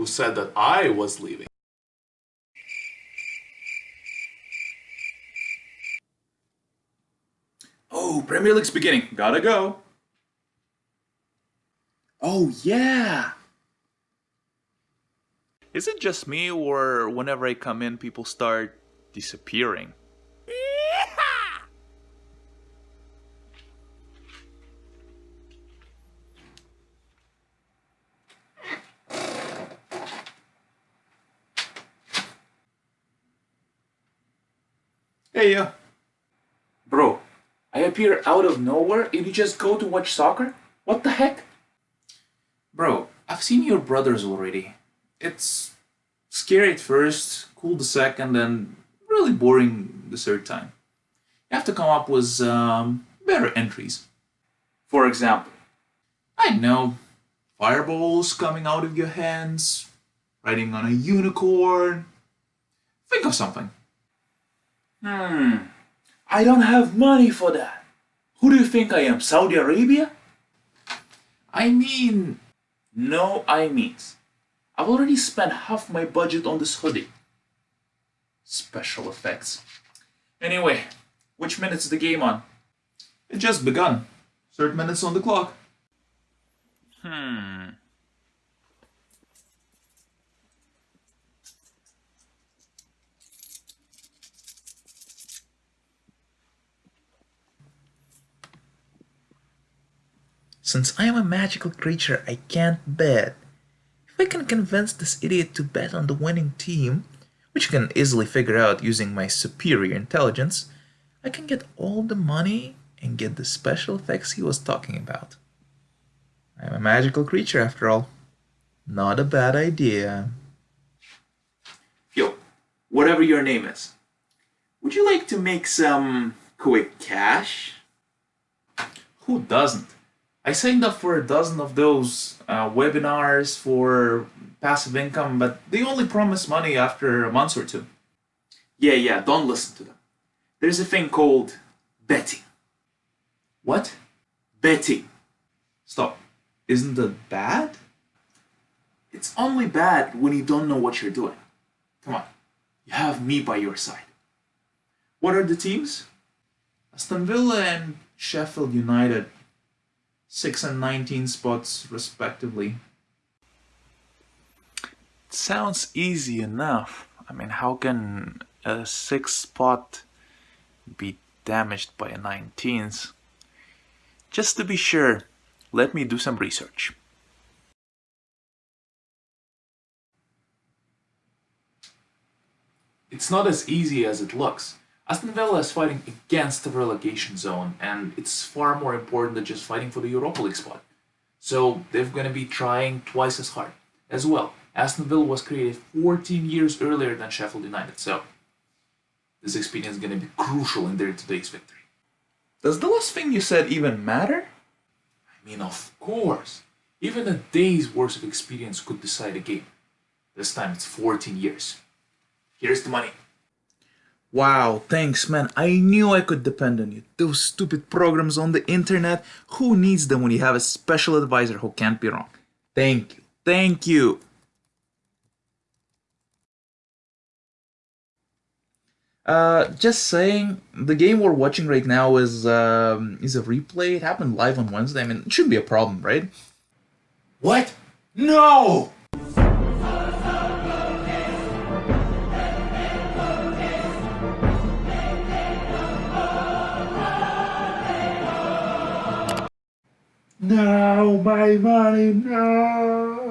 who said that I was leaving. Oh, Premier League's beginning. Gotta go. Oh, yeah. Is it just me, or whenever I come in, people start disappearing? Hey, uh. Bro, I appear out of nowhere and you just go to watch soccer? What the heck? Bro, I've seen your brothers already. It's scary at first, cool the second, and really boring the third time. You have to come up with um, better entries. For example, I know, fireballs coming out of your hands, riding on a unicorn. Think of something. Hmm, I don't have money for that. Who do you think I am, Saudi Arabia? I mean, no I means. I've already spent half my budget on this hoodie. Special effects. Anyway, which minute's the game on? It just begun. Third minutes on the clock. Hmm. Since I am a magical creature, I can't bet. If I can convince this idiot to bet on the winning team, which you can easily figure out using my superior intelligence, I can get all the money and get the special effects he was talking about. I'm a magical creature after all. Not a bad idea. Yo, whatever your name is, would you like to make some quick cash? Who doesn't? I signed up for a dozen of those uh, webinars for passive income, but they only promise money after a month or two. Yeah, yeah, don't listen to them. There's a thing called betting. What? Betting. Stop. Isn't that bad? It's only bad when you don't know what you're doing. Come on, you have me by your side. What are the teams? Aston Villa and Sheffield United 6 and 19 spots respectively. It sounds easy enough. I mean, how can a 6 spot be damaged by a 19th? Just to be sure, let me do some research. It's not as easy as it looks. Aston Villa is fighting against the relegation zone, and it's far more important than just fighting for the Europa League spot. So they're going to be trying twice as hard. As well, Aston Villa was created 14 years earlier than Sheffield United, so this experience is going to be crucial in their today's victory. Does the last thing you said even matter? I mean, of course. Even a day's worth of experience could decide a game. This time it's 14 years. Here's the money. Wow, thanks man. I knew I could depend on you. Those stupid programs on the internet, who needs them when you have a special advisor who can't be wrong? Thank you. Thank you. Uh, just saying, the game we're watching right now is um, is a replay. It happened live on Wednesday. I mean, it shouldn't be a problem, right? What? No! No, my money, no.